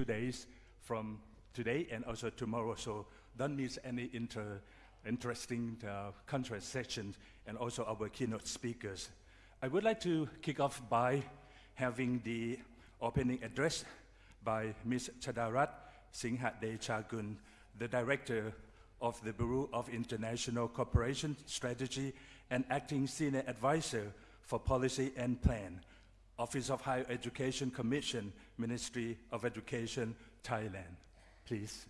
two days from today and also tomorrow. So don't miss any inter, interesting uh, conference sessions and also our keynote speakers. I would like to kick off by having the opening address by Ms. Chadarat Singhadechakul, the Director of the Bureau of International Cooperation Strategy and Acting Senior Advisor for Policy and Plan, Office of Higher Education Commission, Ministry of Education, Thailand. Please.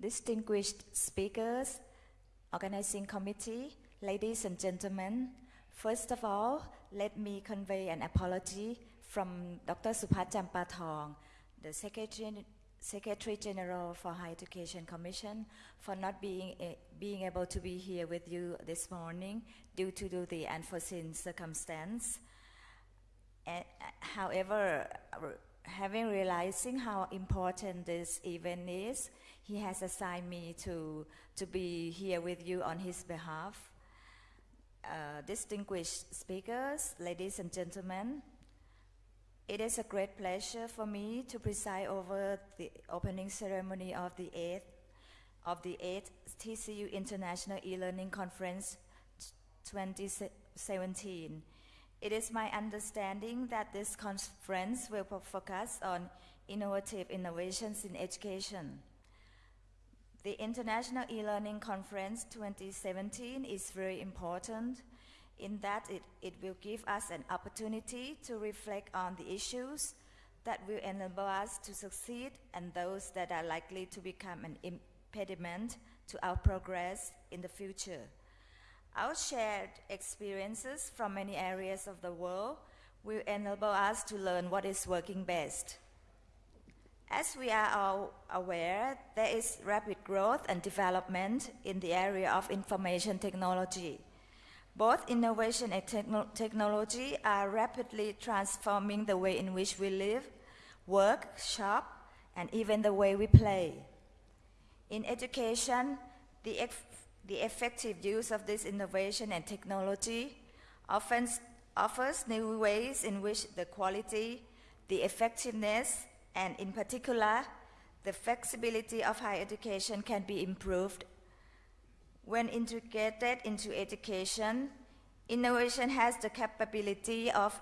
Distinguished speakers, organizing committee, ladies and gentlemen, first of all, let me convey an apology from Dr. Supat Jampathong, the Secretary, Secretary General for Higher Education Commission, for not being, uh, being able to be here with you this morning due to the unforeseen circumstance. Uh, however, having realizing how important this event is, he has assigned me to, to be here with you on his behalf. Uh, distinguished speakers, ladies and gentlemen, it is a great pleasure for me to preside over the opening ceremony of the 8th of the 8th TCU International E-Learning Conference 2017. It is my understanding that this conference will focus on innovative innovations in education. The International E-Learning Conference 2017 is very important in that it, it will give us an opportunity to reflect on the issues that will enable us to succeed and those that are likely to become an impediment to our progress in the future. Our shared experiences from many areas of the world will enable us to learn what is working best. As we are all aware, there is rapid growth and development in the area of information technology. Both innovation and techno technology are rapidly transforming the way in which we live, work, shop, and even the way we play. In education, the, the effective use of this innovation and technology often offers new ways in which the quality, the effectiveness, and in particular, the flexibility of higher education can be improved. When integrated into education, innovation has the capability of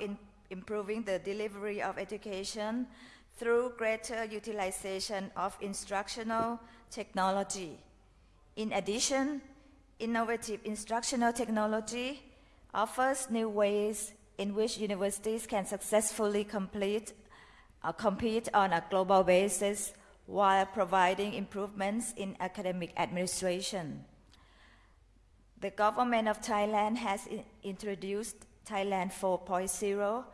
improving the delivery of education through greater utilization of instructional technology. In addition, innovative instructional technology offers new ways in which universities can successfully complete uh, compete on a global basis while providing improvements in academic administration. The government of Thailand has introduced Thailand 4.0.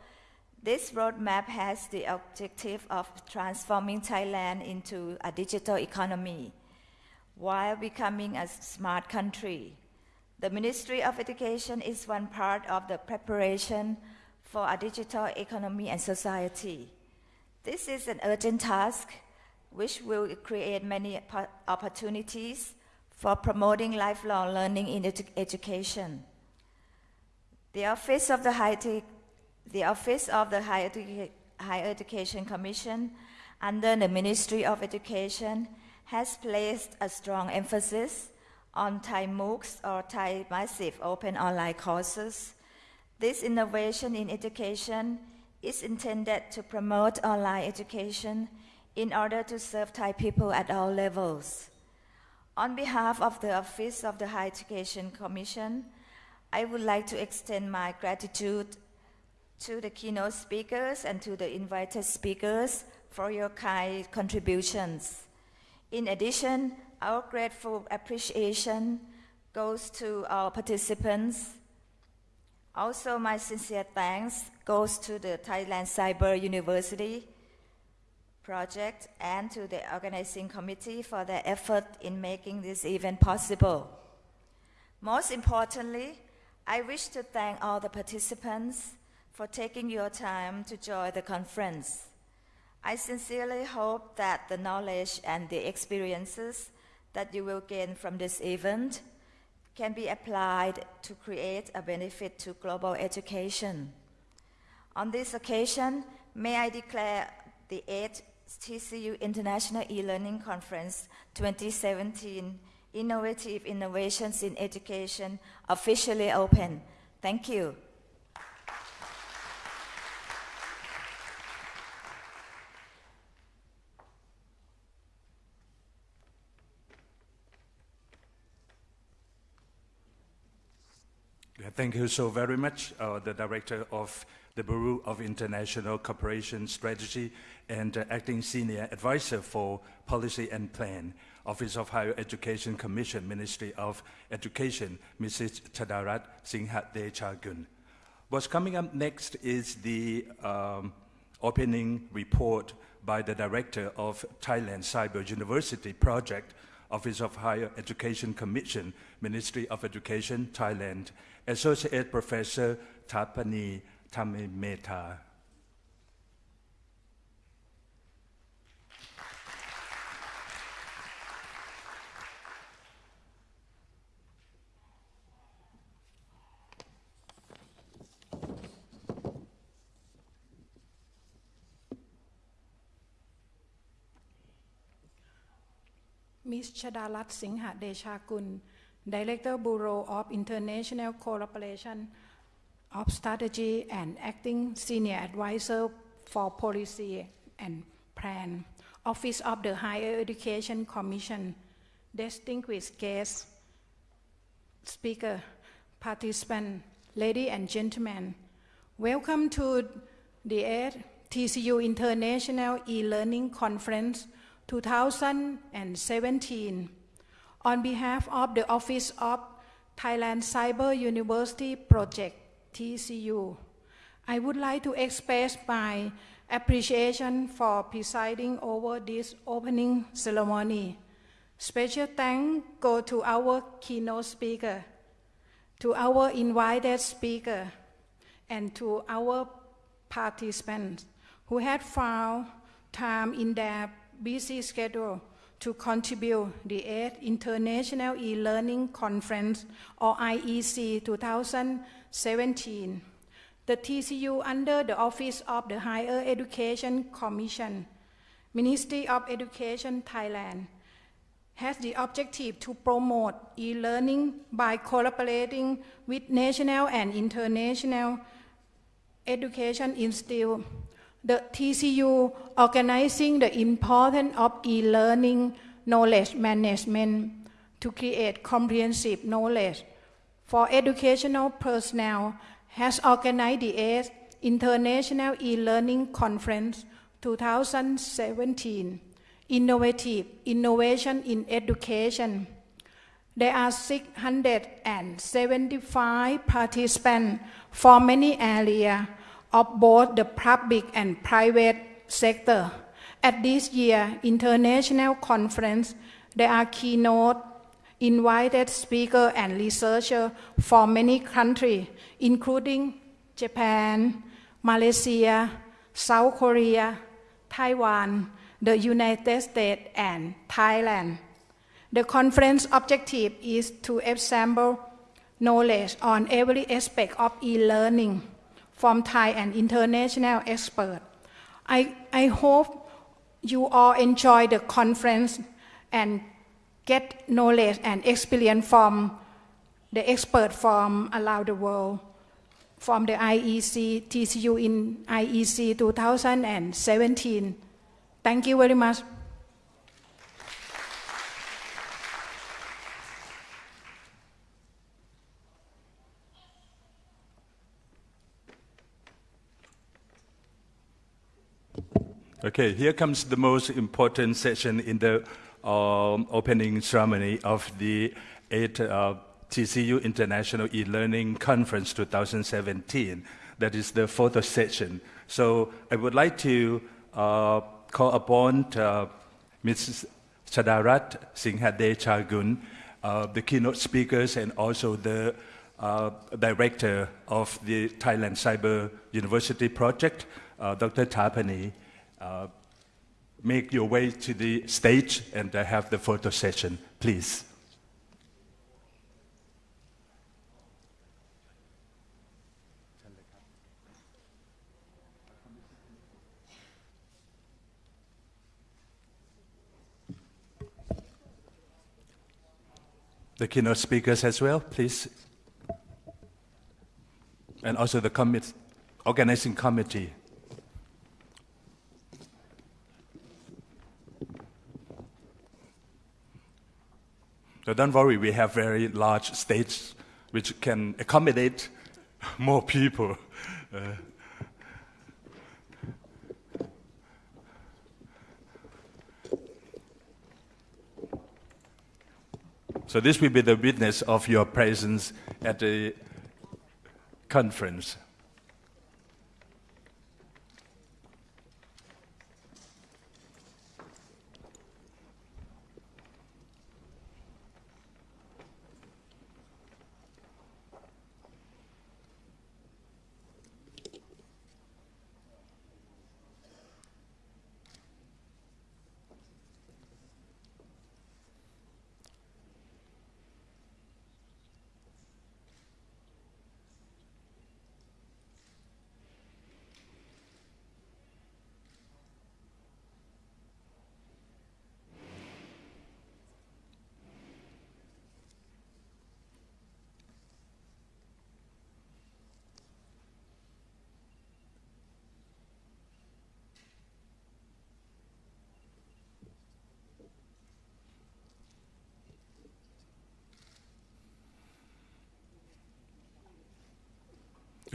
This roadmap has the objective of transforming Thailand into a digital economy while becoming a smart country. The Ministry of Education is one part of the preparation for a digital economy and society. This is an urgent task which will create many opportunities for promoting lifelong learning in edu education. The Office of the High, the Office of the Higher, Edu Higher Education Commission under the Ministry of Education has placed a strong emphasis on Thai MOOCs or Thai Massive Open Online Courses. This innovation in education is intended to promote online education in order to serve Thai people at all levels. On behalf of the Office of the Higher Education Commission, I would like to extend my gratitude to the keynote speakers and to the invited speakers for your kind contributions. In addition, our grateful appreciation goes to our participants. Also, my sincere thanks goes to the Thailand Cyber University project and to the organizing committee for their effort in making this event possible. Most importantly, I wish to thank all the participants for taking your time to join the conference. I sincerely hope that the knowledge and the experiences that you will gain from this event can be applied to create a benefit to global education. On this occasion, may I declare the 8th TCU International E-Learning Conference 2017 Innovative Innovations in Education officially open. Thank you. Yeah, Thank you so very much, uh, the Director of the Bureau of International Cooperation Strategy and uh, Acting Senior Advisor for Policy and Plan, Office of Higher Education Commission, Ministry of Education, Mrs. Chadarat Singhadechakul. What's coming up next is the um, opening report by the Director of Thailand Cyber University Project, Office of Higher Education Commission, Ministry of Education, Thailand, Associate Professor Thapanee Thammetar. Ms. Chadalat Singhadechakul, Director Bureau of International Cooperation of Strategy and Acting Senior Advisor for Policy and Plan, Office of the Higher Education Commission, distinguished guests, speaker, participant, ladies and gentlemen, welcome to the TCU International E-Learning Conference 2017. On behalf of the Office of Thailand Cyber University Project, TCU, I would like to express my appreciation for presiding over this opening ceremony. Special thanks go to our keynote speaker, to our invited speaker, and to our participants who had found time in their busy schedule to contribute the 8th International E-Learning Conference or IEC 2017. The TCU under the Office of the Higher Education Commission, Ministry of Education Thailand, has the objective to promote e-learning by collaborating with national and international education institutes the TCU organizing the importance of e-learning knowledge management to create comprehensive knowledge for educational personnel has organized the 8th International E-Learning Conference 2017, Innovative Innovation in Education. There are 675 participants from many areas of both the public and private sector. At this year's international conference, there are keynote invited speakers and researchers from many countries, including Japan, Malaysia, South Korea, Taiwan, the United States, and Thailand. The conference objective is to assemble knowledge on every aspect of e-learning from Thai and international experts. I, I hope you all enjoy the conference and get knowledge and experience from the expert from around the world, from the IEC, TCU in IEC 2017. Thank you very much. Okay, here comes the most important session in the um, opening ceremony of the 8th uh, TCU International E-Learning Conference 2017. That is the photo session. So I would like to uh, call upon uh, Mrs. Chadarat Singhadechakul, uh, the keynote speakers and also the uh, director of the Thailand Cyber University Project, uh, Dr. Thapanee, make your way to the stage and uh, have the photo session, please. The keynote speakers as well, please. And also the commit, organizing committee. So don't worry, we have very large stage which can accommodate more people. Uh, so this will be the witness of your presence at the conference.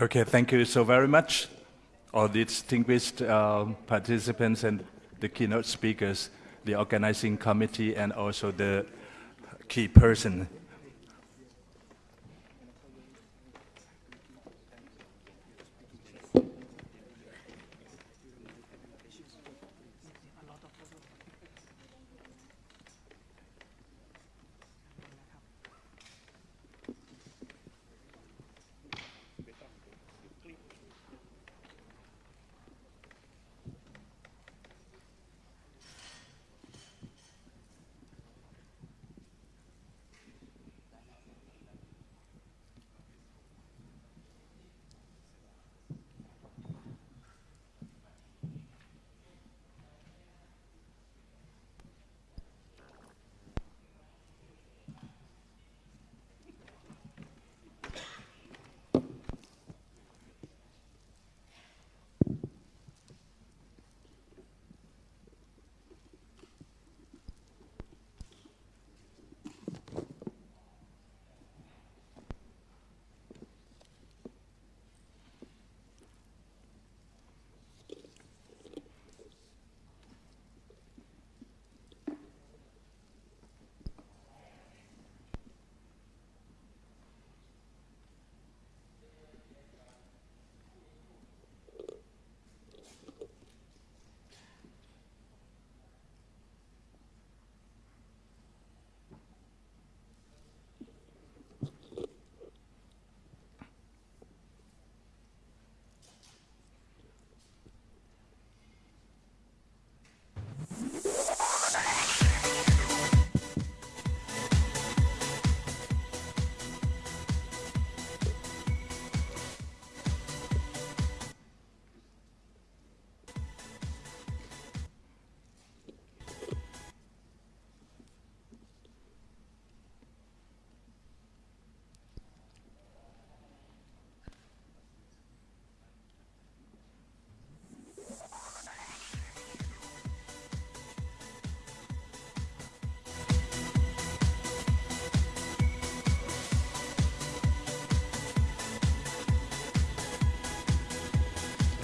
Okay, thank you so very much, all the distinguished uh, participants and the keynote speakers, the organizing committee, and also the key person.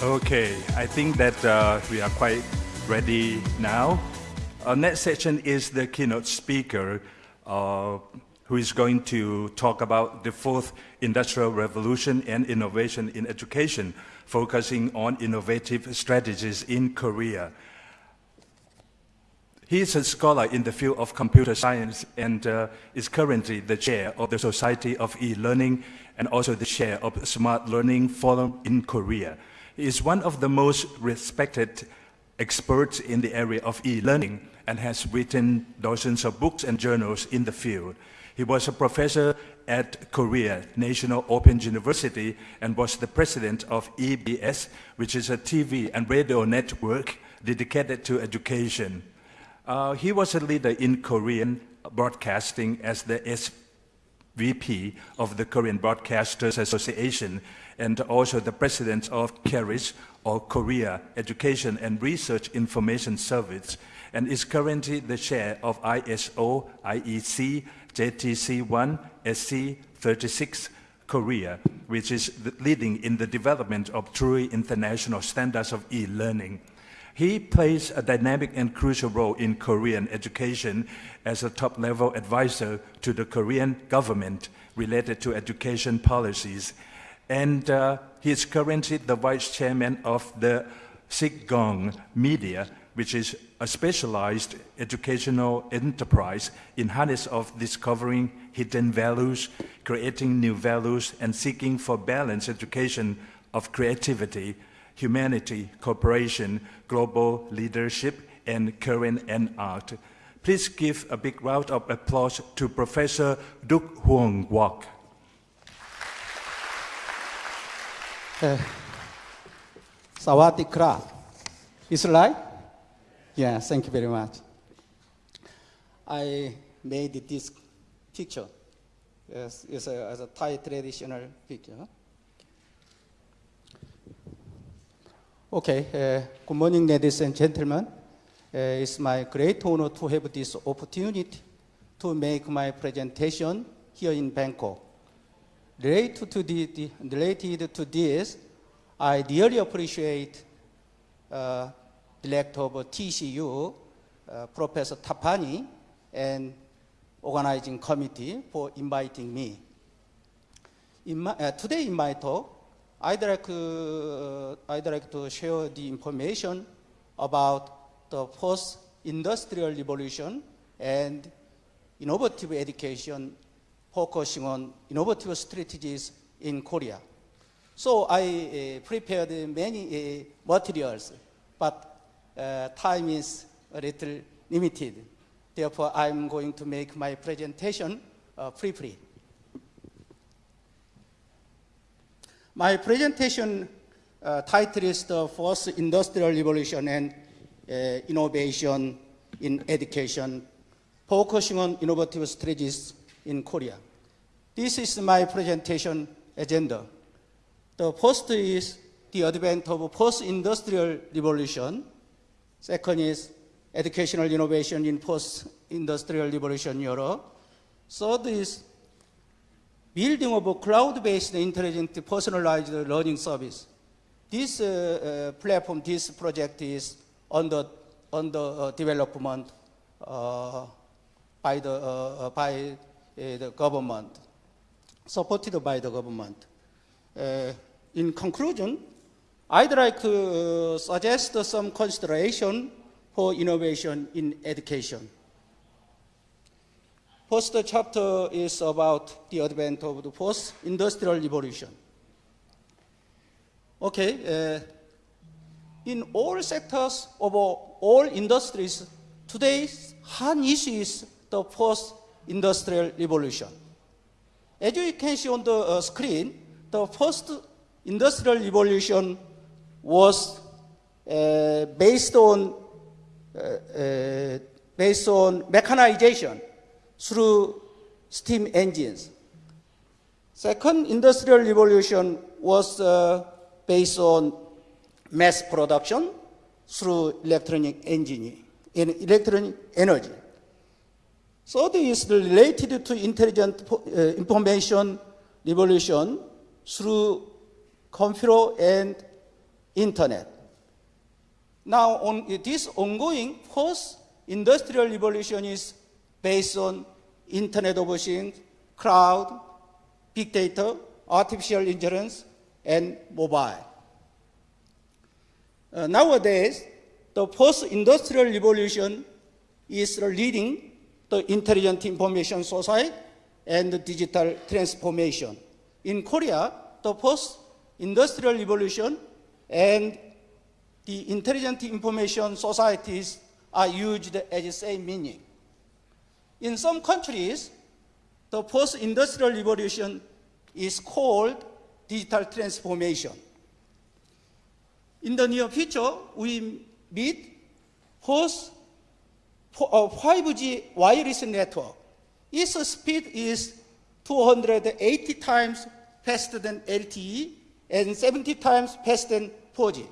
Okay, I think that uh, we are quite ready now. Our next section is the keynote speaker, uh, who is going to talk about the fourth industrial revolution and innovation in education, focusing on innovative strategies in Korea. He is a scholar in the field of computer science and uh, is currently the chair of the Society of E-Learning and also the chair of Smart Learning Forum in Korea. Is one of the most respected experts in the area of e-learning and has written dozens of books and journals in the field. He was a professor at Korea National Open University and was the president of EBS, which is a TV and radio network dedicated to education. Uh, he was a leader in Korean broadcasting as the SVP of the Korean Broadcasters Association and also the president of KERIS, or Korea Education and Research Information Service, and is currently the chair of ISO IEC JTC1 SC 36 Korea, which is leading in the development of truly international standards of e-learning. He plays a dynamic and crucial role in Korean education as a top-level advisor to the Korean government related to education policies. And uh, he is currently the vice chairman of the Sigong Media, which is a specialized educational enterprise in harness of discovering hidden values, creating new values, and seeking for balanced education of creativity, humanity, cooperation, global leadership, and current and art. Please give a big round of applause to Professor Duk Hoon Kwak. Uh, Sawadee krap. Is it right? Yeah, thank you very much. I made this picture. Yes, it's a, as a Thai traditional picture. Okay, uh, good morning, ladies and gentlemen. Uh, it's my great honor to have this opportunity to make my presentation here in Bangkok. Related to, the, the, related to this, I dearly appreciate uh, Director of TCU, uh, Professor Thapanee, and organizing committee for inviting me. In my, uh, today in my talk, I'd like, uh, I'd like to share the information about the post-industrial revolution and innovative education focusing on innovative strategies in Korea. So I uh, prepared many uh, materials, but uh, time is a little limited. Therefore, I'm going to make my presentation uh, briefly. My presentation uh, title is the Fourth Industrial Revolution and uh, Innovation in Education, focusing on innovative strategies in Korea. This is my presentation agenda. The first is the advent of post-industrial revolution. Second is educational innovation in post-industrial revolution Europe. Third is building of a cloud-based intelligent personalized learning service. This uh, uh, platform, this project is under, under uh, development uh, by, the, uh, uh, by the government, supported by the government. in conclusion, I'd like to suggest some consideration for innovation in education. First chapter is about the advent of the post-industrial revolution. Okay, uh, in all sectors of all industries, today's hot issue is the post-industrial revolution. As you can see on the uh, screen, the first industrial revolution was uh, based on uh, uh based on mechanization through steam engines. Second industrial revolution was uh, based on mass production through electronic engineering, in electronic energy. Third is related to intelligent uh, information revolution through computer and internet. Now, on this ongoing post-industrial revolution is based on Internet of Things, cloud, big data, artificial intelligence, and mobile. Uh, nowadays, the post-industrial revolution is leading the intelligent information society and the digital transformation. In Korea, the post-industrial revolution and the intelligent information societies are used as the same meaning. In some countries, the post-industrial revolution is called digital transformation. In the near future, we meet host a 5G wireless network. Its speed is 280 times faster than LTE and 70 times faster than 4G.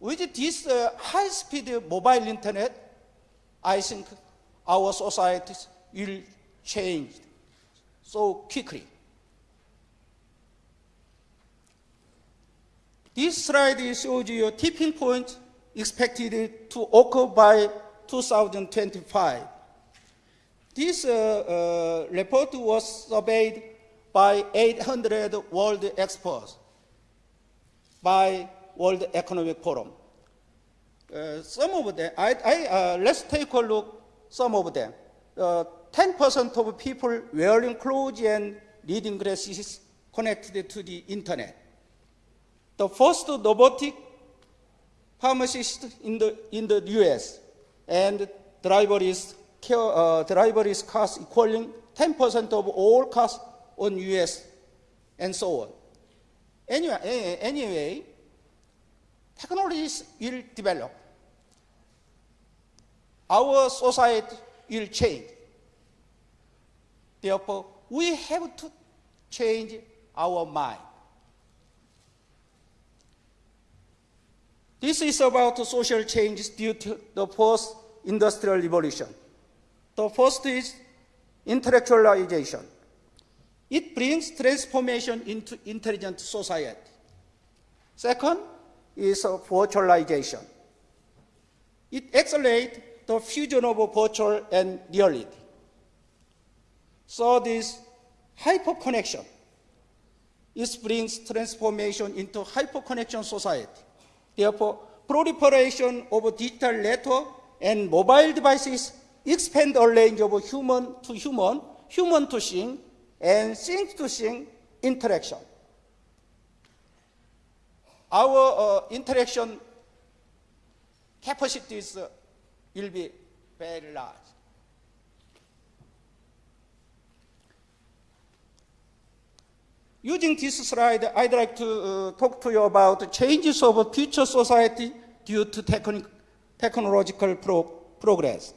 With this uh, high-speed mobile internet, I think our societies will change so quickly. This slide shows you a tipping point expected to occur by 2025. This uh, uh, report was surveyed by 800 world experts by World Economic Forum. Uh, some of them, I, I, uh, let's take a look some of them. 10% of people wearing clothes and reading glasses connected to the internet. The first robotic pharmacist in the, in the US and driverless, uh, driverless cars equaling 10% of all cars on US and so on. Anyway, anyway, technologies will develop. Our society will change. Therefore, we have to change our mind. This is about social changes due to the post-industrial revolution. The first is intellectualization. It brings transformation into intelligent society. Second is virtualization. It accelerates the fusion of virtual and reality. Third is hyperconnection. It brings transformation into hyperconnection society. Therefore, proliferation of digital network and mobile devices expand the range of human to human, human to thing, and thing to thing interaction. Our uh, interaction capacities uh, will be very large. Using this slide, I'd like to uh, talk to you about the changes of future society due to techn technological pro progress.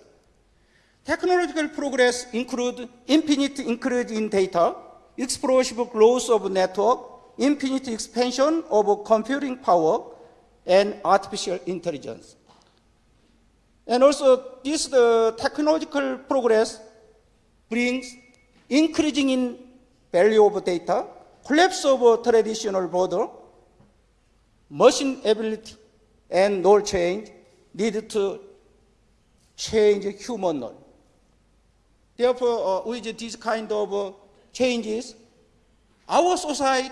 Technological progress include infinite increase in data, explosive growth of network, infinite expansion of computing power, and artificial intelligence. And also, this the technological progress brings increasing in value of data, collapse of traditional border, machine ability, and knowledge change need to change human knowledge. Therefore, uh, with these kind of uh, changes, our society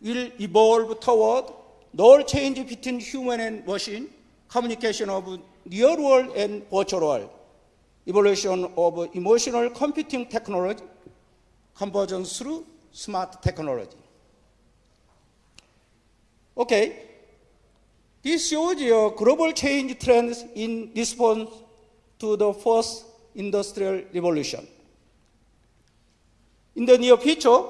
will evolve toward knowledge change between human and machine, communication of real world and virtual world, evolution of emotional computing technology, convergence through smart technology. Okay, this shows you global change trends in response to the first industrial revolution. In the near future,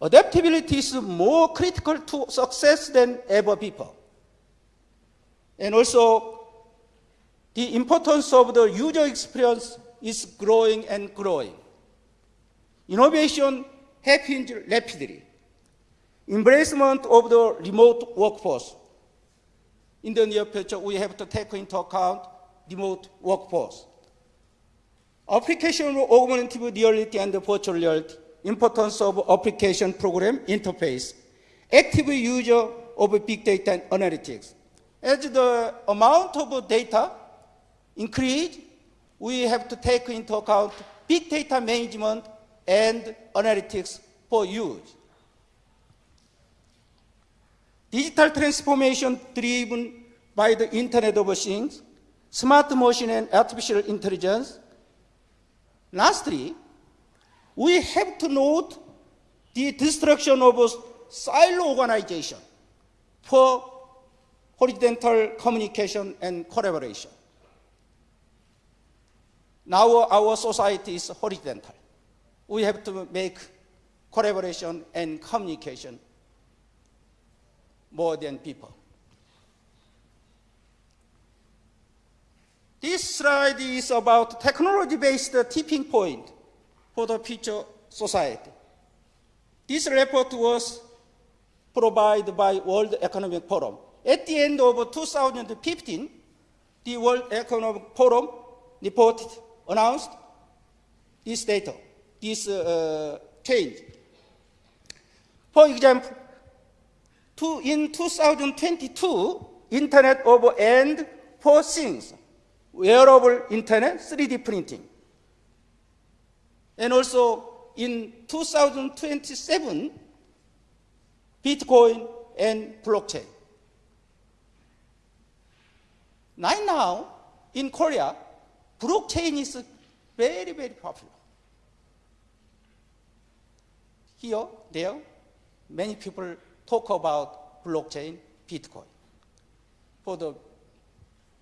adaptability is more critical to success than ever before. And also, the importance of the user experience is growing and growing. Innovation happens rapidly. Embracement of the remote workforce. In the near future, we have to take into account remote workforce. Application of augmented reality and virtual reality, importance of application program interface, active user of big data and analytics. As the amount of data increase, we have to take into account big data management and analytics for use. Digital transformation driven by the Internet of Things, smart machine and artificial intelligence. Lastly, we have to note the destruction of silo organization. for horizontal communication and collaboration. Now our society is horizontal. We have to make collaboration and communication more than people. This slide is about technology-based tipping point for the future society. This report was provided by World Economic Forum. At the end of 2015, the World Economic Forum reported, announced this data, this uh, change. For example, to, in 2022, Internet of End for Things, wearable Internet, 3D printing. And also in 2027, Bitcoin and blockchain. Right now, in Korea, blockchain is very, very popular. Here, there, many people talk about blockchain, Bitcoin for the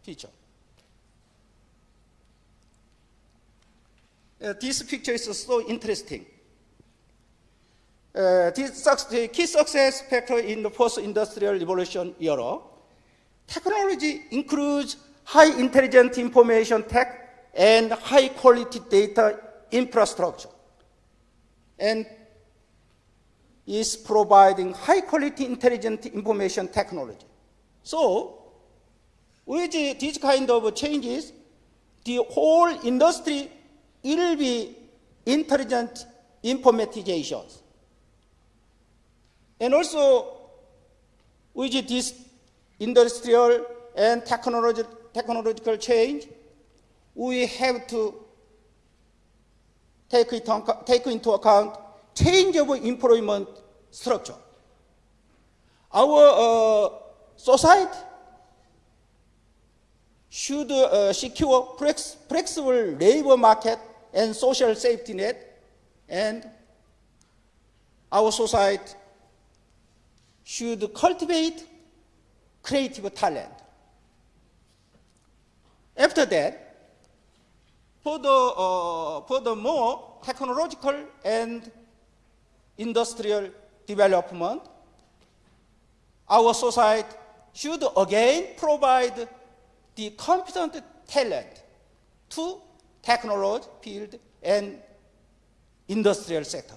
future. Uh, this picture is so interesting. Uh, this the key success factor in the post-industrial revolution era. Technology includes high intelligent information tech and high quality data infrastructure. And is providing high quality intelligent information technology. So, with these kind of changes, the whole industry will be intelligent informatizations. And also, with this industrial and technology, technological change, we have to take, it on, take into account change of employment structure. Our uh, society should uh, secure flex flexible labor market and social safety net, and our society should cultivate creative talent. After that, for the, uh, for the more technological and industrial development, our society should again provide the competent talent to technology field and industrial sector.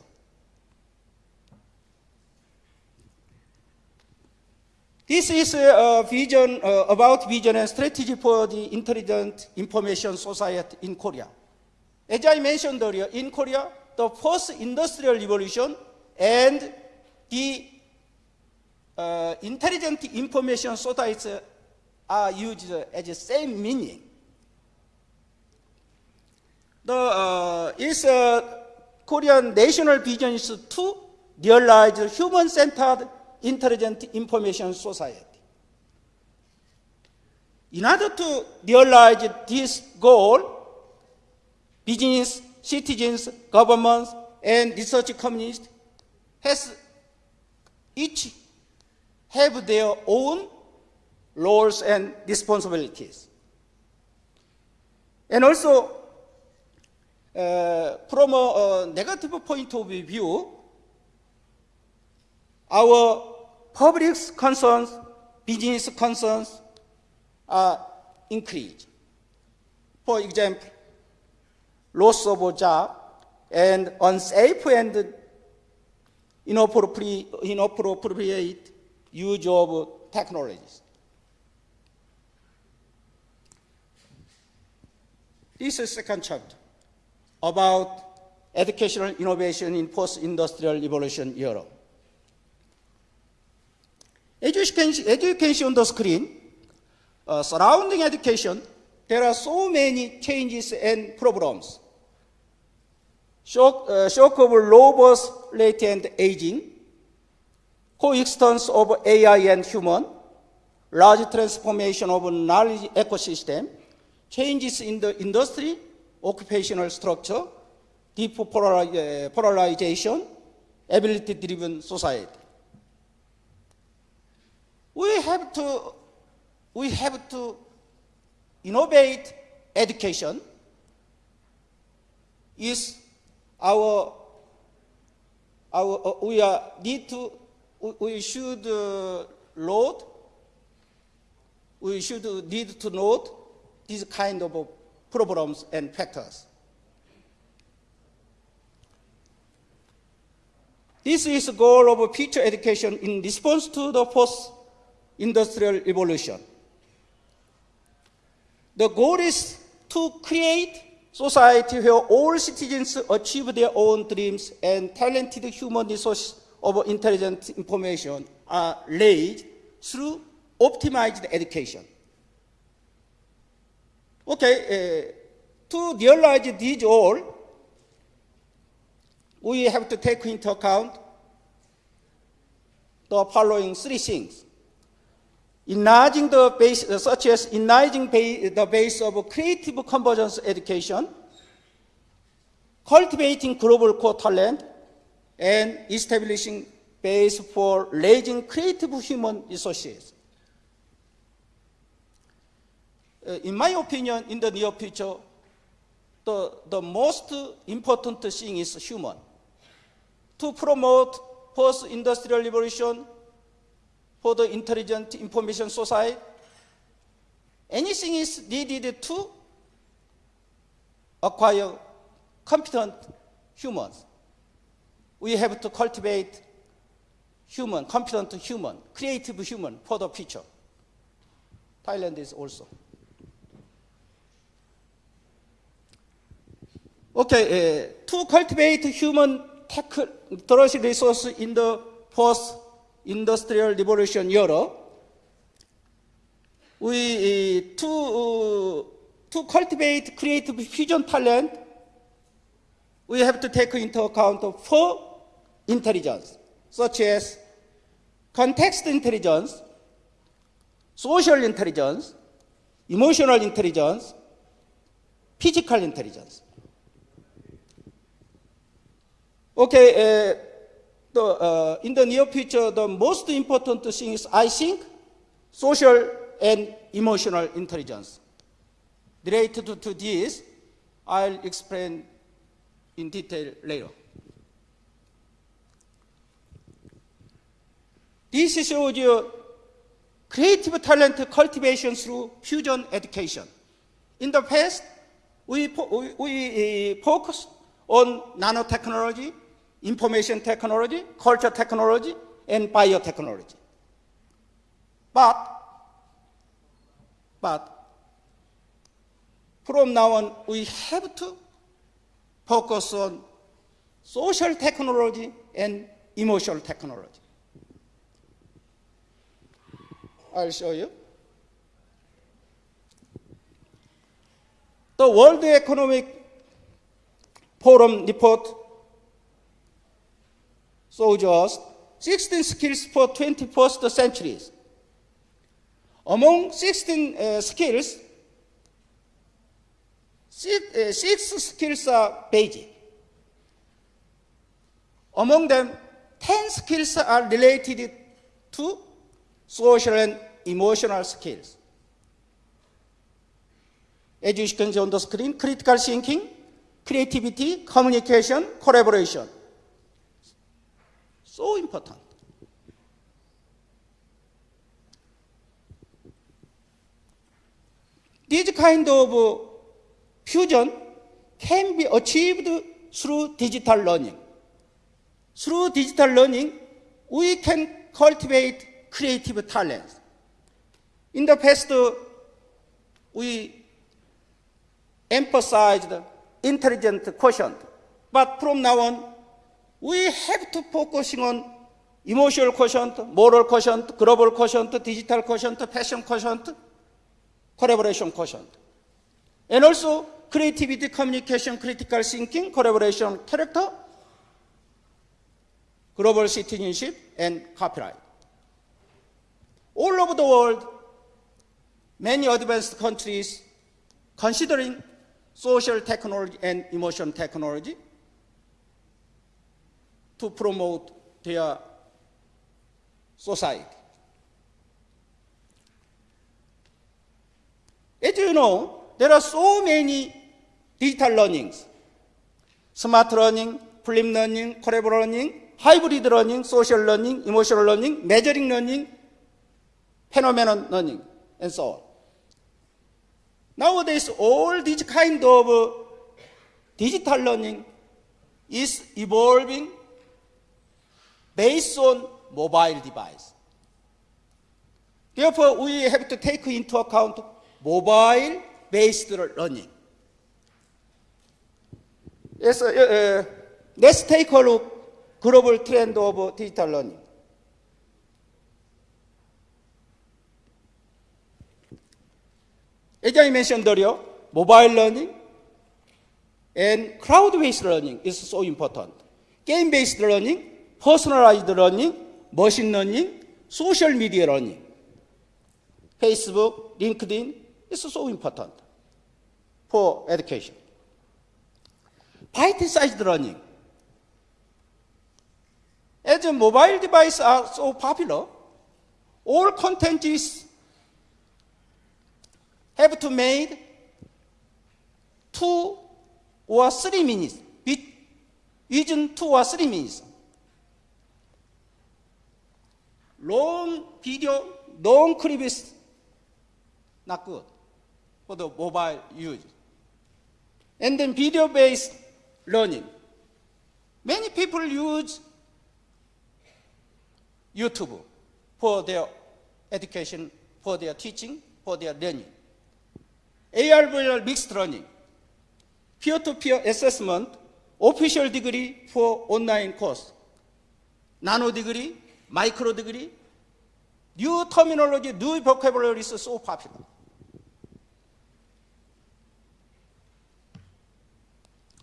This is a vision uh, about vision and strategy for the intelligent information society in Korea. As I mentioned earlier, in Korea, the first industrial revolution and the uh, intelligent information society are used as the same meaning. The uh, is uh, Korean national vision is to realize human-centered intelligent information society. In order to realize this goal, business, citizens, governments, and research communities has each have their own roles and responsibilities. And also, uh, from a, a negative point of view, our public concerns, business concerns are increased. For example, loss of job and unsafe and inappropriate, inappropriate use of technologies. This is second chapter about educational innovation in post-industrial revolution era. Education, education on the screen, uh, surrounding education, there are so many changes and problems. Shock, uh, shock of rate and aging, coexistence of AI and human, large transformation of knowledge ecosystem, changes in the industry, occupational structure, deep uh, polarization, ability-driven society. we have to, we have to innovate education is our, our uh, we are need to, we, should uh, load, we should need to note these kind of problems and factors. This is the goal of future education in response to the post-industrial revolution. The goal is to create society where all citizens achieve their own dreams and talented human resources of intelligent information are laid through optimized education. Okay, uh, to realize these all, we have to take into account the following three things. Enlarging the base, uh, such as enlarging ba- the base of creative convergence education, cultivating global core talent, and establishing base for raising creative human resources. Uh, in my opinion, in the near future, the, the most important thing is human. To promote post-industrial revolution for the intelligent information society, anything is needed to acquire competent humans. We have to cultivate human, competent human, creative human for the future. Thailand is also. Okay, uh, to cultivate human technology resource in the post-industrial revolution era, we uh, to uh, to cultivate creative fusion talent, we have to take into account four intelligence, such as context intelligence, social intelligence, emotional intelligence, physical intelligence. Okay, uh, the, uh, in the near future, the most important thing is, I think, social and emotional intelligence. Related to, this, I'll explain in detail later. This shows you creative talent cultivation through fusion education. In the past, we, we, we uh, focused on nanotechnology, information technology, culture technology, and biotechnology. But, but, from now on, we have to focus on social technology and emotional technology. I'll show you. The World Economic Forum report us 16 skills for 21st centuries. Among 16 uh, skills, six, uh, six skills are basic. Among them, 10 skills are related to social and emotional skills. As you can see on the screen, critical thinking, creativity, communication, collaboration. So important. This kind of uh, fusion can be achieved through digital learning. Through digital learning, we can cultivate creative talents. In the past, uh, we emphasized intelligent quotient, but from now on, we have to focus on emotional quotient, moral quotient, global quotient, digital quotient, fashion quotient, collaboration quotient. And also creativity, communication, critical thinking, collaboration, character, global citizenship, and copyright. All over the world, many advanced countries considering social technology and emotion technology to promote their society. As you know, there are so many digital learnings. Smart learning, flip learning, collaborative learning, hybrid learning, social learning, emotional learning, measuring learning, phenomenon learning, and so on. Nowadays, all these kind of uh, digital learning is evolving based on mobile device. Therefore, we have to take into account mobile-based learning. Yes, uh, uh, let's take a look global trend of digital learning. As I mentioned earlier, mobile learning and cloud-based learning is so important. Game-based learning, personalized learning, machine learning, social media learning. Facebook, LinkedIn is so important for education. Bite-sized learning. As mobile devices are so popular, all contents have to made two or three minutes, with- within two or three minutes. Long video, long clip is not good for the mobile use. And then video-based learning. Many people use YouTube for their education, for their teaching, for their learning. AR VR mixed learning, peer-to-peer assessment, official degree for online course, nano degree, degree, new terminology, new vocabulary is so popular.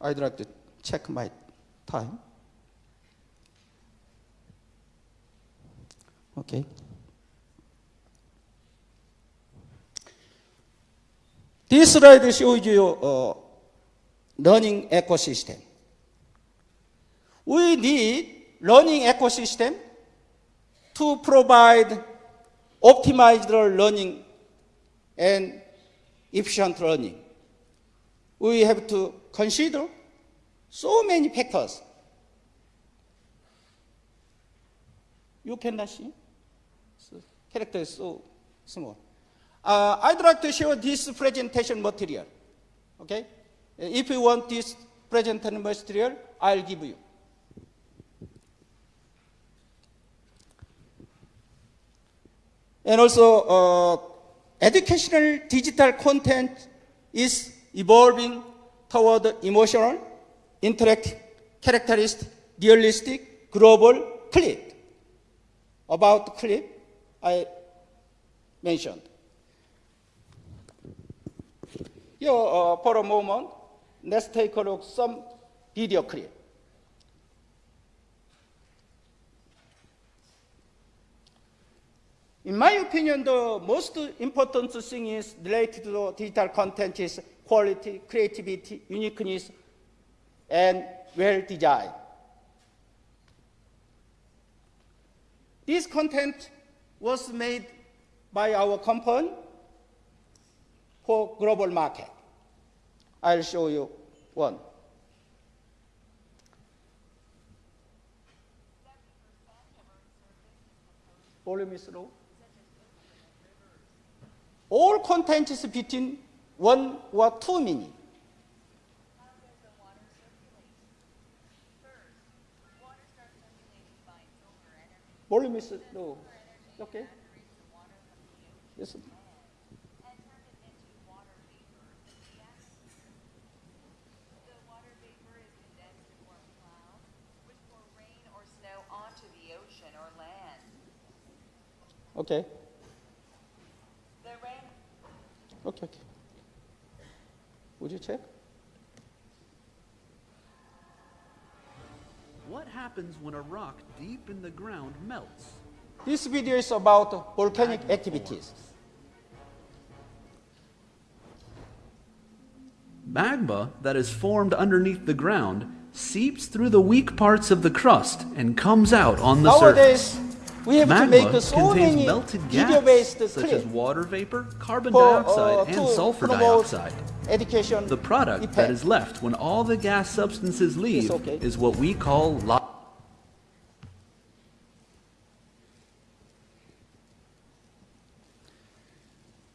I'd like to check my time. Okay. Shows you uh, learning ecosystem. We need learning ecosystem to provide optimized learning and efficient learning. We have to consider so many factors. You cannot see? So, character is so small. Uh, I'd like to show this presentation material. Okay? If you want this presentation material, I'll give you. And also, uh, educational digital content is evolving toward emotional, interactive, characteristic, realistic, global, clip. About clip, I mentioned. Here, uh, for a moment, let's take a look some video clip. In my opinion, the most important thing is related to digital content is quality, creativity, uniqueness, and well. This content was made by our company for global market. I'll show you one. Volume is low. All content is between one or two minutes. Volume is low. Okay. Yes. Okay. The rain Okay. Okay. Would you check? What happens when a rock deep in the ground melts? This video is about volcanic activities. Magma that is formed underneath the ground seeps through the weak parts of the crust and comes out on the Nowadays, surface. We have to make so contains melted gas, such as water vapor, carbon for, dioxide, uh, and sulfur dioxide. education. The product effect. that is left when all the gas substances leave okay. is what we call lo-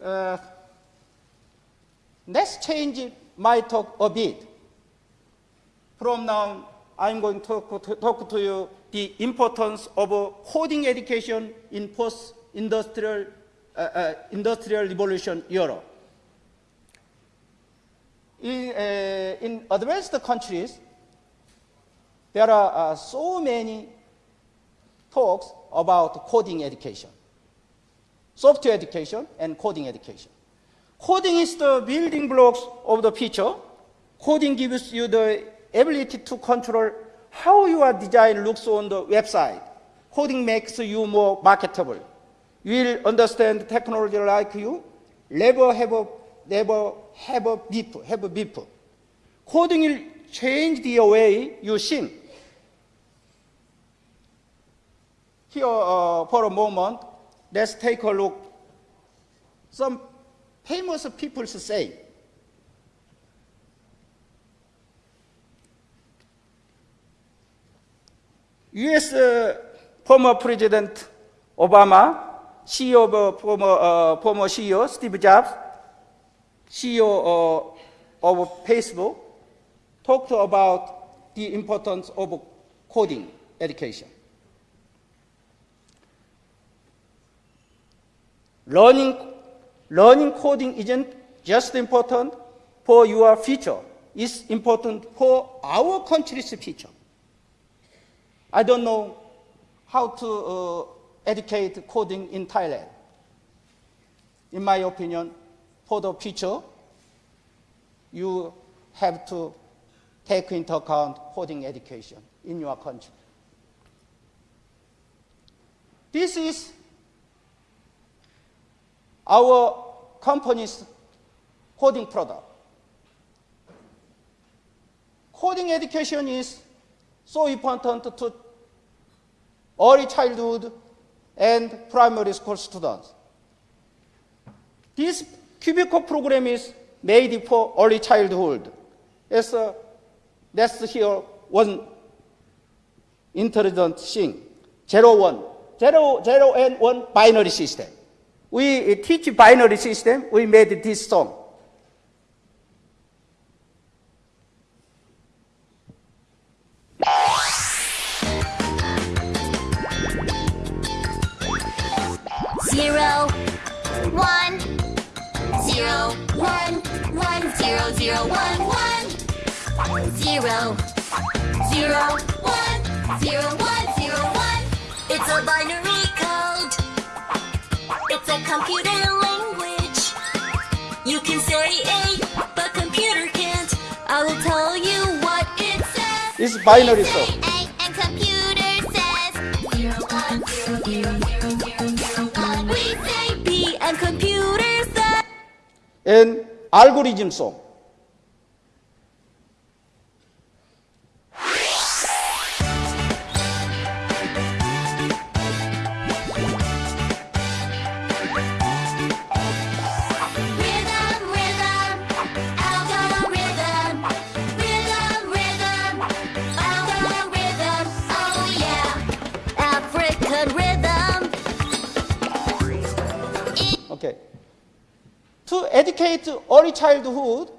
Uh, let's change my talk a bit. From now, I'm going to talk to, talk to you the importance of coding education in post-industrial uh, uh, industrial revolution Europe. In, uh, in advanced countries, there are uh, so many talks about coding education software education and coding education. Coding is the building blocks of the future. Coding gives you the ability to control how your design looks on the website. Coding makes you more marketable. You will understand technology like you, never have a, never have a beep, have a beep. Coding will change the way you think. Here, uh, for a moment, let's take a look. Some famous people say, U.S. uh, former President Obama, CEO of uh, former, uh, former CEO Steve Jobs, CEO uh, of Facebook, talked about the importance of coding education. Learning, learning coding isn't just important for your future, it's important for our country's future. I don't know how to uh, educate coding in Thailand. In my opinion, for the future, you have to take into account coding education in your country. This is our company's coding product. Coding education is so important to early childhood and primary school students. This cubicle program is made for early childhood. As uh, let's hear one intelligent thing. Zero, one. Zero, zero and one binary system. We teach binary system, we made this song. Zero, zero, one, one, zero, zero, one, zero, one, zero, one. It's a binary code. It's a computer language. You can say A, but computer can't. I will tell you what it says. It's binary Say song. A and computer says Okay. To educate early childhood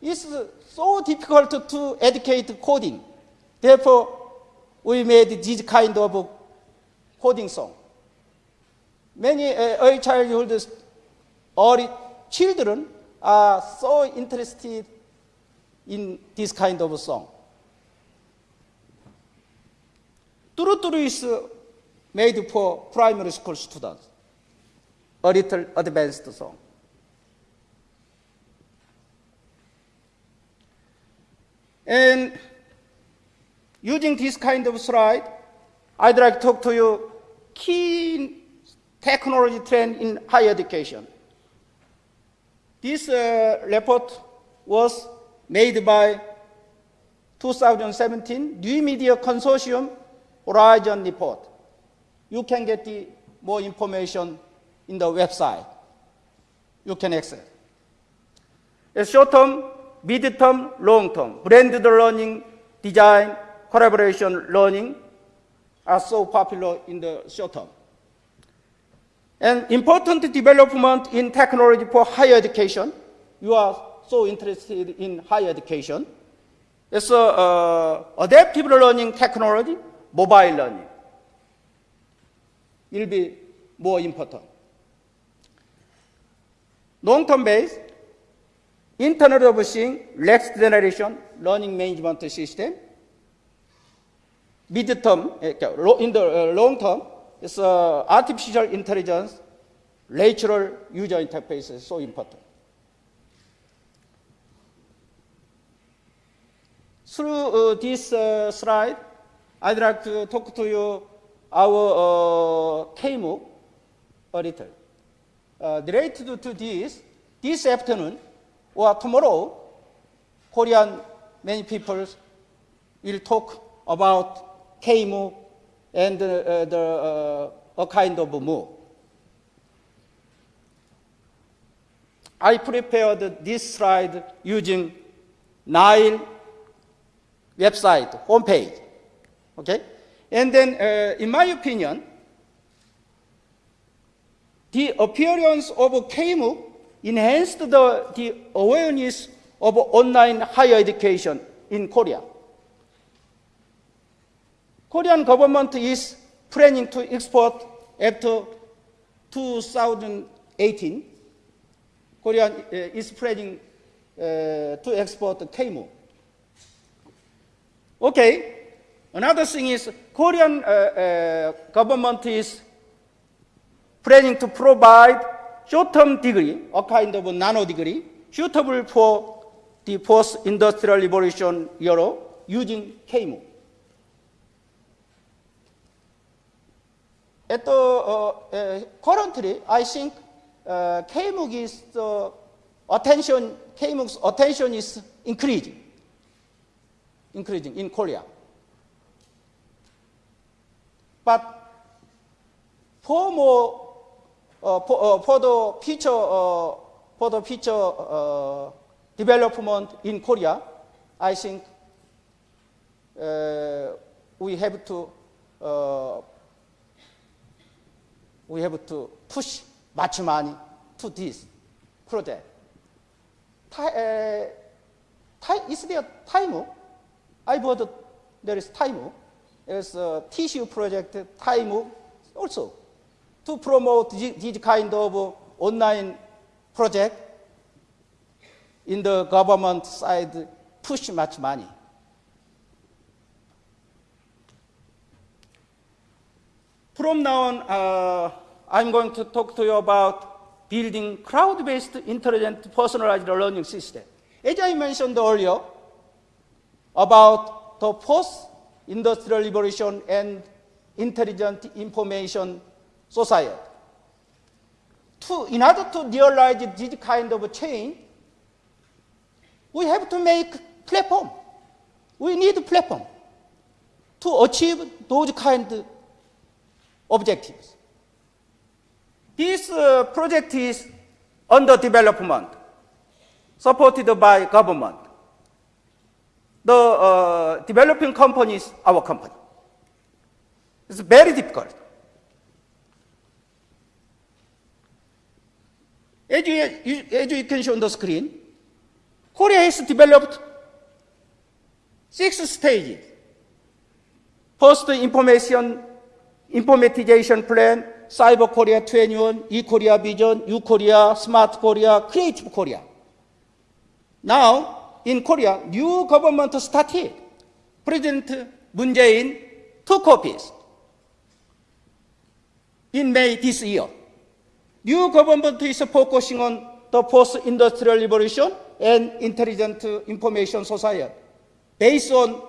is so difficult to educate coding. Therefore, we made this kind of coding song. Many uh, early childhood, early children are so interested in this kind of song. Turu Turu is uh, made for primary school students a little advanced song. And using this kind of slide, I'd like to talk to you key technology trend in higher education. This uh, report was made by 2017 New Media Consortium Horizon Report. you can get the more information in the website. You can access. A short term, mid term, long term, blended learning, design, collaboration learning are so popular in the short term. An important development in technology for higher education. You are so interested in higher education. It's uh, uh, adaptive learning technology, mobile learning. It will be more important. Long-term base, Internet of Things, next generation learning management system. Mid-term, eh, in the uh, long term, it's uh, artificial intelligence, natural user interface is so important. Through uh, this uh, slide, I'd like to talk to you our uh, KMOOC a little. Uh, related to this, this afternoon or tomorrow, Korean many people will talk about KMOOC and uh, the, uh, a kind of MOOC. I prepared this slide using NILE website, homepage. Okay? And then, uh, in my opinion, the appearance of KMOOC enhanced the, the awareness of online higher education in Korea. Korean government is planning to export after 2018. Korea uh, is planning uh, to export KMOOC. Okay. Another thing is Korean uh, uh, government is planning to provide short-term degree, a kind of a nano degree, suitable for the post-industrial revolution era using KMOOC. At the, uh, uh, currently, I think uh, KMOOC is the attention, KMOOC's attention is increasing, increasing in Korea. But for more, for, the future, for the future development in Korea, I think we have to we have to push much money to this project. Is there time? I heard there is time. There's a tissue project time also to promote this kind of online project in the government side push much money. From now on, uh, I'm going to talk to you about building cloud-based intelligent personalized learning system. As I mentioned earlier about the post-industrial revolution and intelligent information society. To, in order to realize this kind of change, we have to make platform. We need platform to achieve those kind of objectives. This uh, project is under development, supported by government. The uh, developing company is our company. It's very difficult. As you, as you can see on the screen, Korea has developed six stages. First, information informatization plan, Cyber Korea 21, E-Korea Vision, U-Korea, Smart Korea, Creative Korea. Now, in Korea, new government started. President Moon Jae-in took office in May this year. New government is focusing on the post-industrial revolution and intelligent information society based on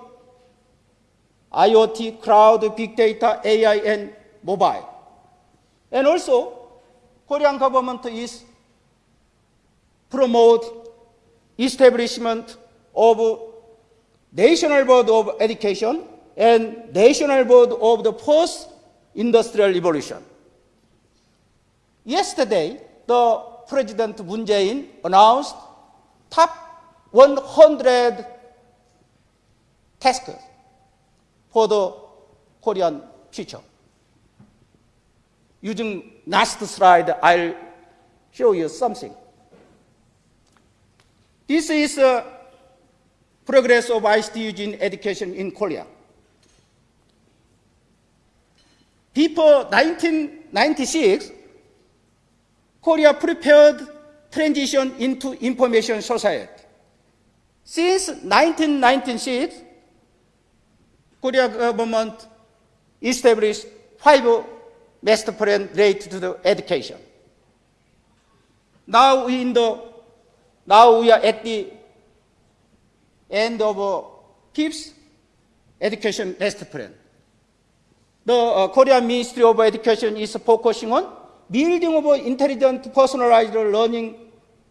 IoT, cloud, big data, AI, and mobile. And also, Korean government is promote establishment of National Board of Education and National Board of the Post industrial revolution. Yesterday, the President Moon Jae-in announced top 100 tasks for the Korean future. Using last slide, I'll show you something. This is uh, progress of ICT in education in Korea. Before 1996, Korea prepared transition into information society. Since 1996, Korea government established five master plan related to the education. Now we in the now we are at the end of uh, fifth education master plan. The uh, Korean Ministry of Education is focusing on building of intelligent personalized learning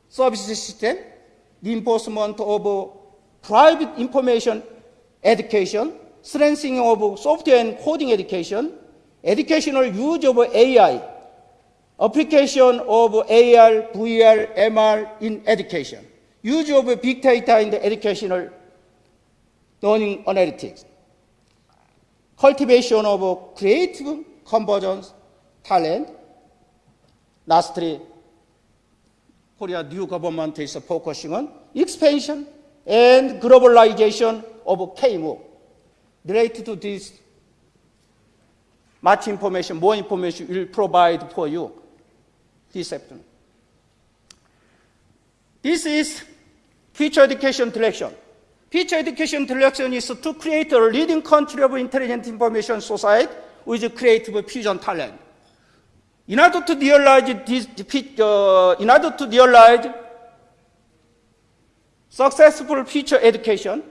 service system, reinforcement of private information education, strengthening of software and coding education, educational use of AI, application of AR, VR, MR in education, use of big data in the educational learning analytics, cultivation of creative convergence talent. New government is focusing on expansion and globalization of KMO. Related to this, much information, more information will provide for you this afternoon. This is future education direction. Future education direction is to create a leading country of intelligent information society with creative fusion talent. In order to realize this, uh, in order to realize successful future education,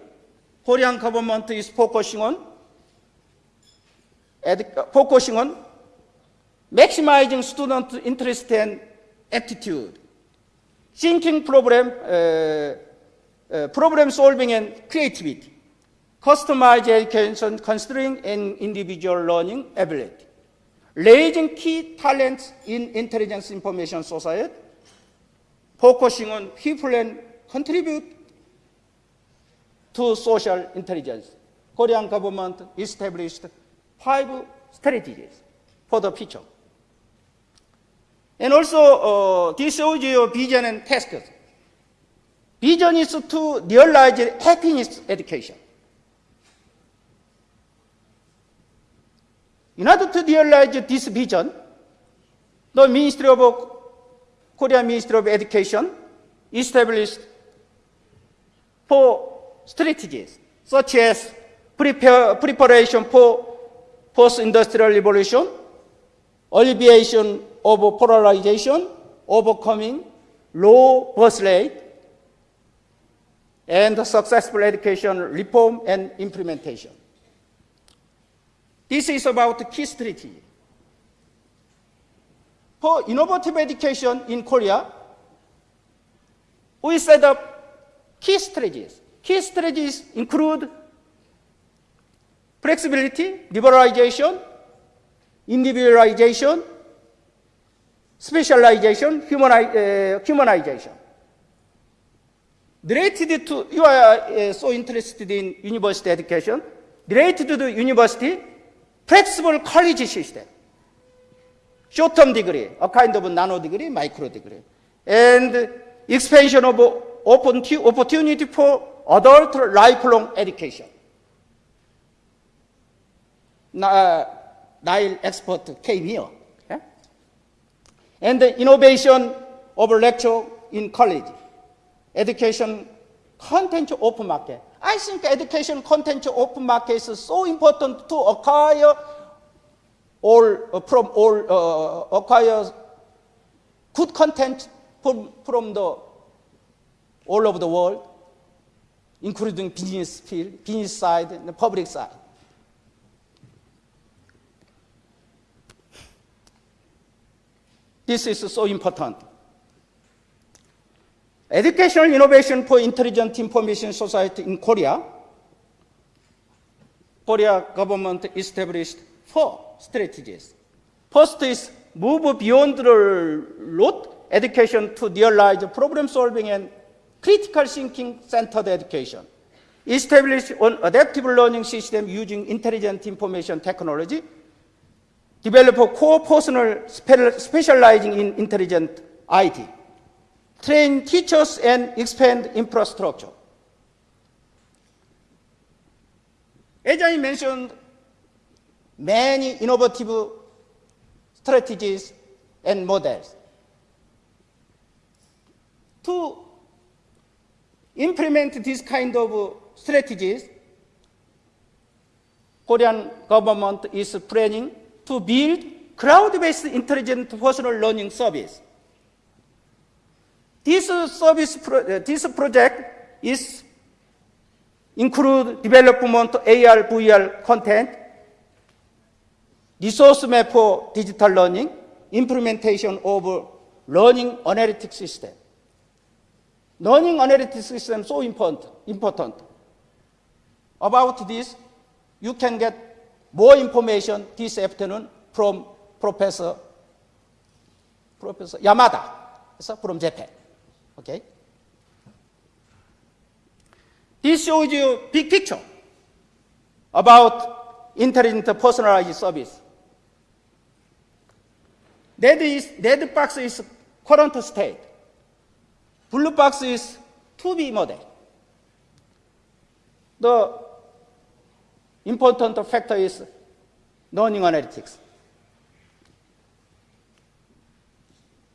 Korean government is focusing on focusing on maximizing student interest and attitude, thinking problem, uh, uh, problem solving and creativity, customized education considering an individual learning ability, raising key talents in intelligence information society, focusing on people and contribute to social intelligence. Korean government established five strategies for the future. And also, uh, this you vision and tasks. Vision is to realize happiness education. In order to realize this vision, the Ministry of Korean Ministry of Education established four strategies, such as prepare, preparation for post-industrial revolution, alleviation of polarization, overcoming low birth rate, and successful education reform and implementation. This is about key strategy. For innovative education in Korea, we set up key strategies. Key strategies include flexibility, liberalization, individualization, specialization, uh, humanization. Related to, you are uh, so interested in university education, related to the university, flexible college system, short-term degree, a kind of nano degree, micro degree, and expansion of opportunity for adult lifelong education. Na- uh, NILE expert came here. And the innovation of lecture in college, education content open market. I think education content open market is so important to acquire all uh, from all uh, acquire good content from, from the all over the world, including business field, business side, and the public side. This is so important. Educational innovation for intelligent information society in Korea. Korea government established four strategies. First is move beyond the rote education to realize problem solving and critical thinking centered education. Establish an adaptive learning system using intelligent information technology. Develop a core personnel spe- specializing in intelligent IT. Train teachers and expand infrastructure. As I mentioned, many innovative strategies and models. To implement this kind of strategies, Korean government is planning to build cloud-based intelligent personal learning service. This service, pro- uh, this project is include development AR, VR content, resource map for digital learning, implementation of learning analytics system. Learning analytics system so important, important. About this, you can get more information this afternoon from Professor Professor Yamada from Japan. Okay. This shows you big picture about intelligent personalized service. Red, is, red box is current state. Blue box is to be model. The important factor is learning analytics.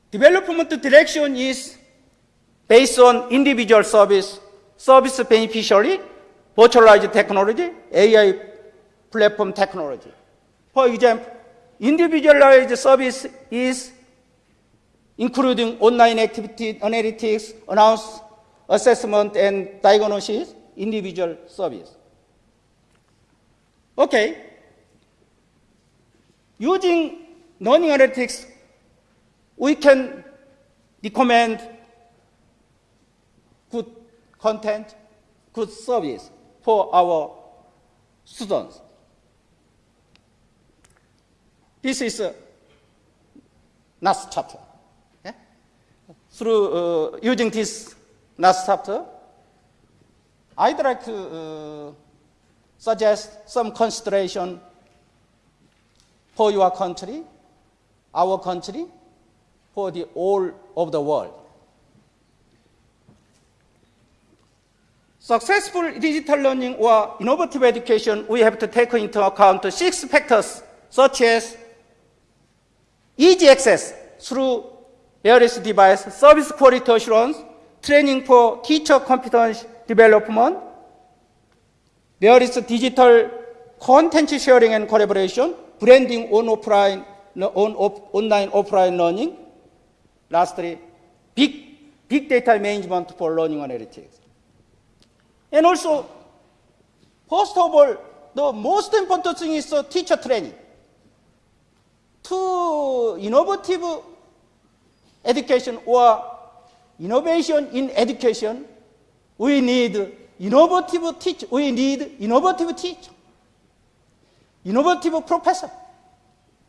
Development direction is based on individual service, service beneficiary, virtualized technology, AI platform technology. For example, individualized service is including online activity analytics, announce, assessment, and diagnosis, individual service. Okay. Using learning analytics, we can recommend content, good service for our students. This is uh, last chapter. yeah? Through uh, using this last chapter, I'd like to uh, suggest some consideration for your country, our country, for the all of the world. Successful digital learning or innovative education, we have to take into account six factors such as easy access through various devices, service quality assurance, training for teacher competence development, is digital content sharing and collaboration, branding on offline, on off, online offline learning. Lastly, big, big data management for learning analytics. And also, first of all, the most important thing is uh, teacher training. To innovative education or innovation in education, we need innovative teacher. We need innovative teacher, innovative professor.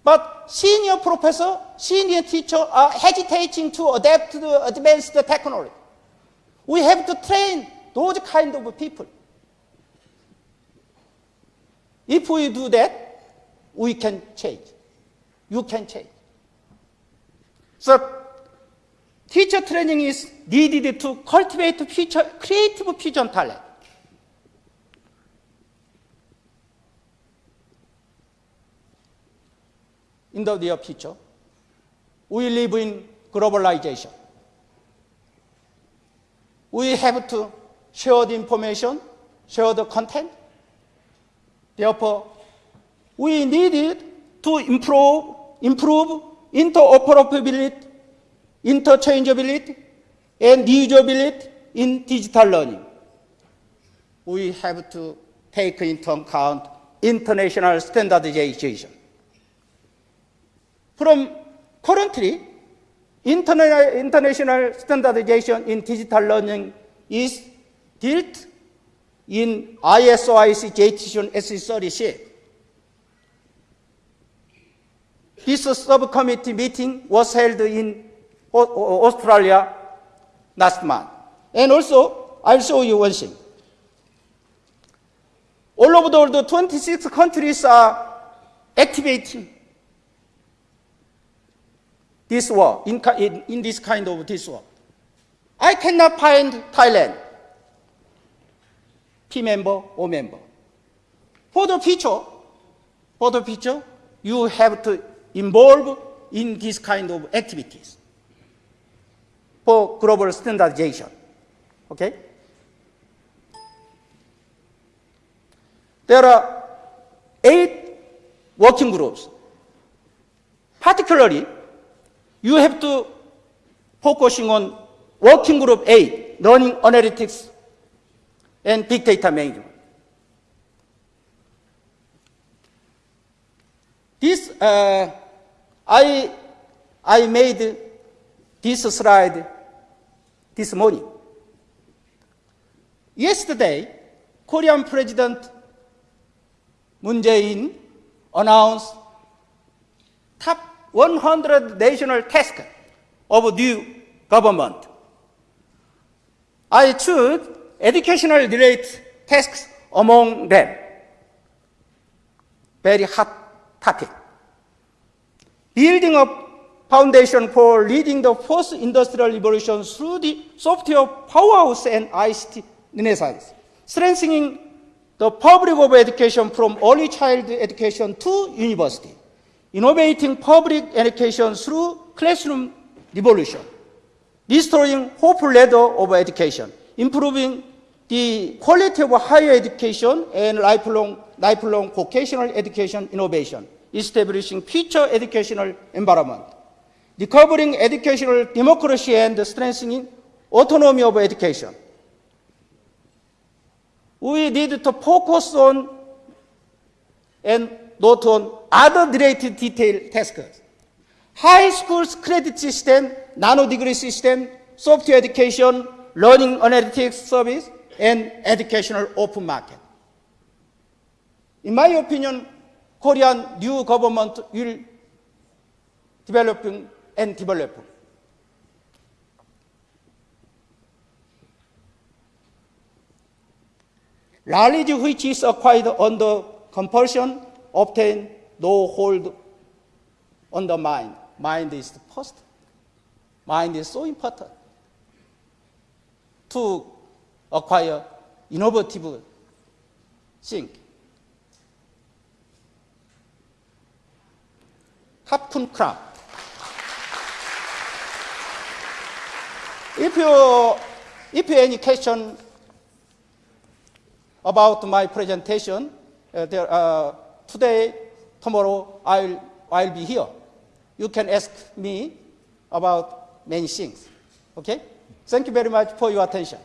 But senior professor, senior teacher are hesitating to adapt to the advanced technology. We have to train those kind of people. If we do that, we can change. You can change. So, teacher training is needed to cultivate future, creative future talent. In the near future, we live in globalization. We have to share the information, share the content. Therefore, we needed to improve, improve interoperability, interchangeability, and reusability in digital learning. We have to take into account international standardization. From currently, interna- international standardization in digital learning is built in ISO IEC JTC1 SC36. this subcommittee meeting was held in Au- Au- Australia last month. And also, I'll show you one thing. All over the world, 26 countries are activating this war, in, in, in this kind of this war. I cannot find Thailand, P member or member. For the future, for the future, you have to involve in this kind of activities for global standardization. Okay? There are eight working groups. Particularly, you have to focusing on working group eight, learning analytics and big management. This, uh, I, I made this slide this morning. Yesterday, Korean President Moon Jae-in announced top 100 national tasks of new government. I choose educational related tasks among them. Very hot topic. Building a foundation for leading the fourth industrial revolution through the software powerhouse and ICT renaissance, strengthening the public of education from early child education to university, innovating public education through classroom revolution, restoring hopeful ladder of education, improving the quality of higher education and lifelong, lifelong vocational education innovation, establishing future educational environment, recovering educational democracy and strengthening autonomy of education. We need to focus on and not on other related detailed tasks. High schools credit system, nano degree system, software education, learning analytics service, and educational open market. In my opinion, Korean new government will developing and develop. Knowledge which is acquired under compulsion obtain no hold on the mind. Mind is the first. Mind is so important to acquire innovative think. Hapun crab. If you, if you any question about my presentation, uh, there, uh, today, tomorrow, I'll, I'll be here. You can ask me about many things. Okay? Thank you very much for your attention.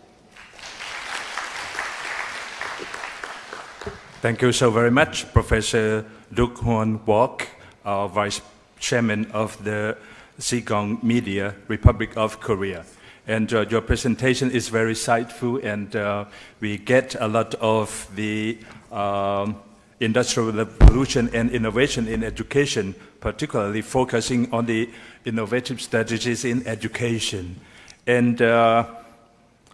Thank you so very much, Professor Duk Hoon Kwak, uh, Vice Chairman of the Sigong Media, Republic of Korea. And uh, your presentation is very insightful, and uh, we get a lot of the um, industrial revolution and innovation in education, particularly focusing on the innovative strategies in education. And uh,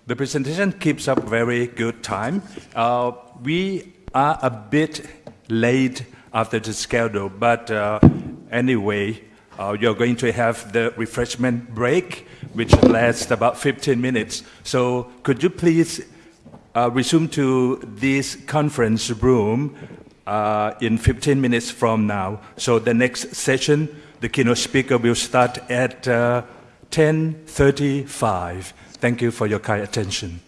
the presentation keeps up very good time. Uh, we are a bit late after the schedule, but uh, anyway, uh, you're going to have the refreshment break, which lasts about 15 minutes. So could you please uh, resume to this conference room uh, in 15 minutes from now? So the next session, the keynote speaker will start at uh, 10.35. Thank you for your kind attention.